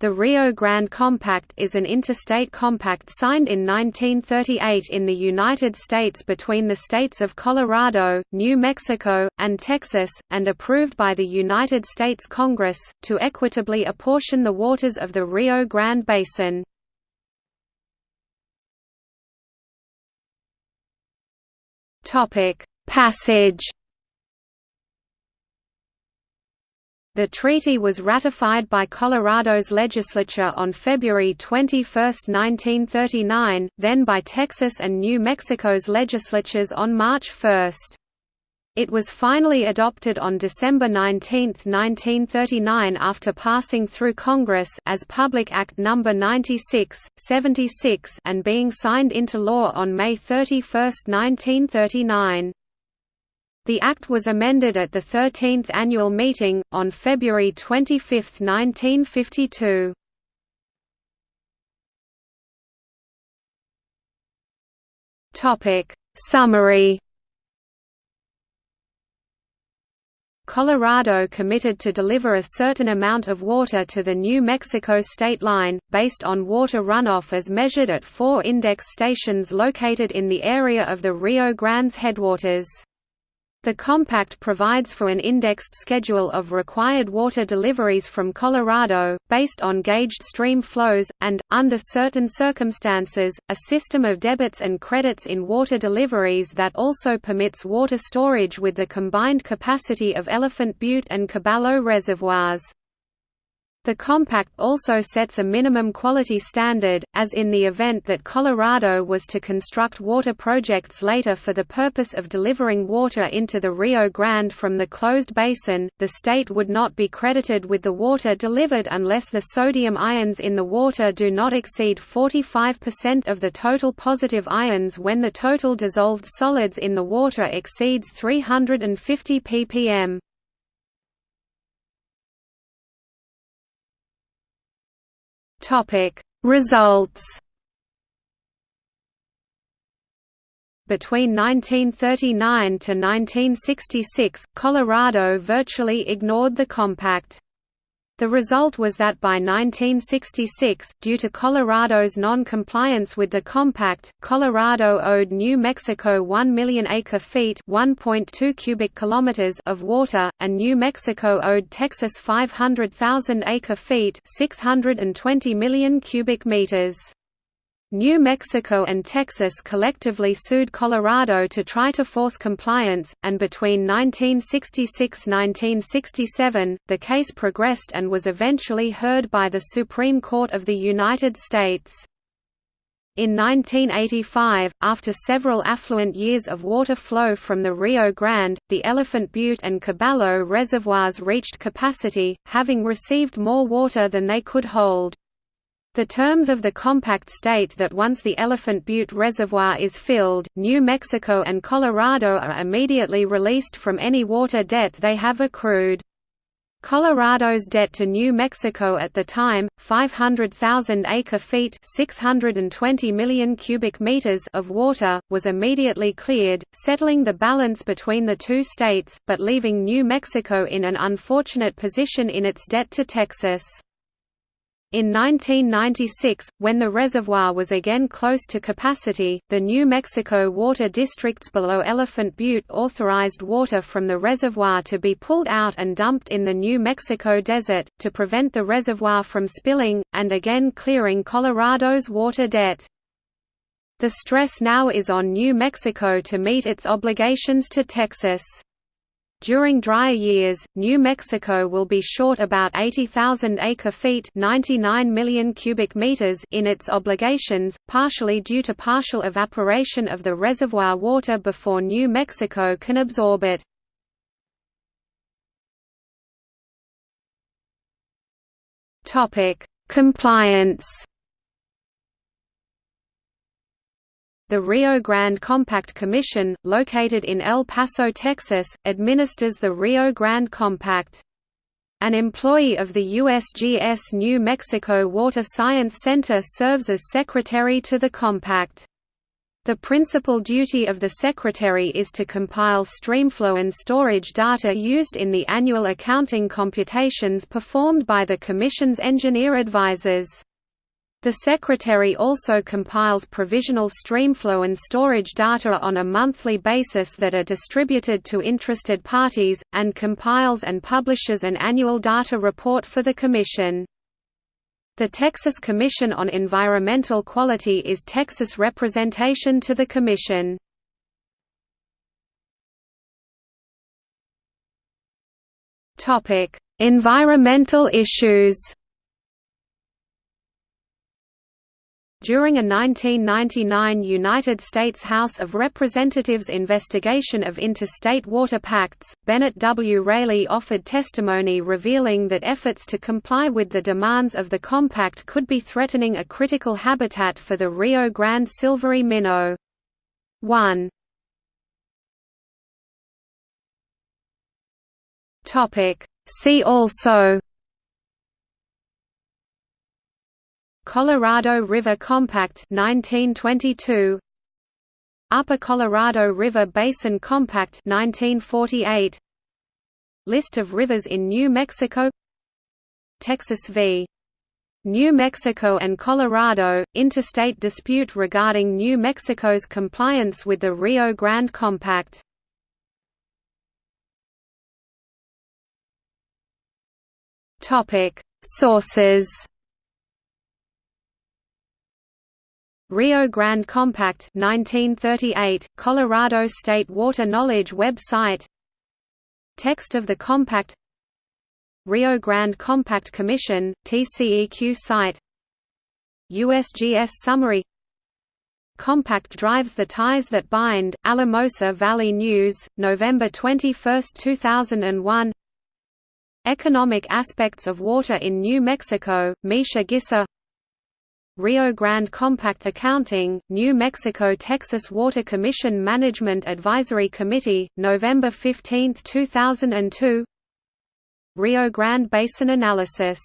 The Rio Grande Compact is an interstate compact signed in 1938 in the United States between the states of Colorado, New Mexico, and Texas, and approved by the United States Congress, to equitably apportion the waters of the Rio Grande Basin. Passage The treaty was ratified by Colorado's legislature on February 21, 1939, then by Texas and New Mexico's legislatures on March 1. It was finally adopted on December 19, 1939 after passing through Congress as Public Act No. 96, 76 and being signed into law on May 31, 1939. The Act was amended at the 13th annual meeting, on February 25, 1952. Summary Colorado committed to deliver a certain amount of water to the New Mexico state line, based on water runoff as measured at four index stations located in the area of the Rio Grande's headwaters. The compact provides for an indexed schedule of required water deliveries from Colorado, based on gauged stream flows, and, under certain circumstances, a system of debits and credits in water deliveries that also permits water storage with the combined capacity of Elephant Butte and Caballo reservoirs. The compact also sets a minimum quality standard, as in the event that Colorado was to construct water projects later for the purpose of delivering water into the Rio Grande from the closed basin, the state would not be credited with the water delivered unless the sodium ions in the water do not exceed 45% of the total positive ions when the total dissolved solids in the water exceeds 350 ppm. Topic Results Between 1939 to 1966, Colorado virtually ignored the compact. The result was that by 1966, due to Colorado's non-compliance with the compact, Colorado owed New Mexico 1 million acre-feet (1.2 cubic kilometers) of water, and New Mexico owed Texas 500,000 acre-feet (620 million cubic meters). New Mexico and Texas collectively sued Colorado to try to force compliance, and between 1966–1967, the case progressed and was eventually heard by the Supreme Court of the United States. In 1985, after several affluent years of water flow from the Rio Grande, the Elephant Butte and Caballo reservoirs reached capacity, having received more water than they could hold. The terms of the compact state that once the Elephant Butte Reservoir is filled, New Mexico and Colorado are immediately released from any water debt they have accrued. Colorado's debt to New Mexico at the time, 500,000 acre-feet (620 million cubic meters) of water, was immediately cleared, settling the balance between the two states, but leaving New Mexico in an unfortunate position in its debt to Texas. In 1996, when the reservoir was again close to capacity, the New Mexico water districts below Elephant Butte authorized water from the reservoir to be pulled out and dumped in the New Mexico desert, to prevent the reservoir from spilling, and again clearing Colorado's water debt. The stress now is on New Mexico to meet its obligations to Texas. During drier years, New Mexico will be short about 80,000 acre-feet (99 million cubic meters) in its obligations, partially due to partial evaporation of the reservoir water before New Mexico can absorb it. Topic: Compliance The Rio Grande Compact Commission, located in El Paso, Texas, administers the Rio Grande Compact. An employee of the USGS New Mexico Water Science Center serves as secretary to the compact. The principal duty of the Secretary is to compile streamflow and storage data used in the annual accounting computations performed by the Commission's engineer advisors. The Secretary also compiles provisional streamflow and storage data on a monthly basis that are distributed to interested parties, and compiles and publishes an annual data report for the Commission. The Texas Commission on Environmental Quality is Texas representation to the Commission. Environmental issues During a 1999 United States House of Representatives investigation of interstate water pacts, Bennett W. Raley offered testimony revealing that efforts to comply with the demands of the compact could be threatening a critical habitat for the Rio Grande silvery minnow. 1. See also Colorado River Compact 1922 Upper Colorado River Basin Compact 1948 List of rivers in New Mexico. Texas v. New Mexico and Colorado, interstate dispute regarding New Mexico's compliance with the Rio Grande Compact. Sources Rio Grande Compact 1938, Colorado State Water Knowledge website. Text of the compact. Rio Grande Compact Commission, TCEQ site. USGS Summary. Compact drives the ties that bind, Alamosa Valley News, November 21, 2001 Economic aspects of water in New Mexico, Misha Gisser Rio Grande Compact Accounting, New Mexico-Texas Water Commission Management Advisory Committee, November 15, 2002 Rio Grande Basin Analysis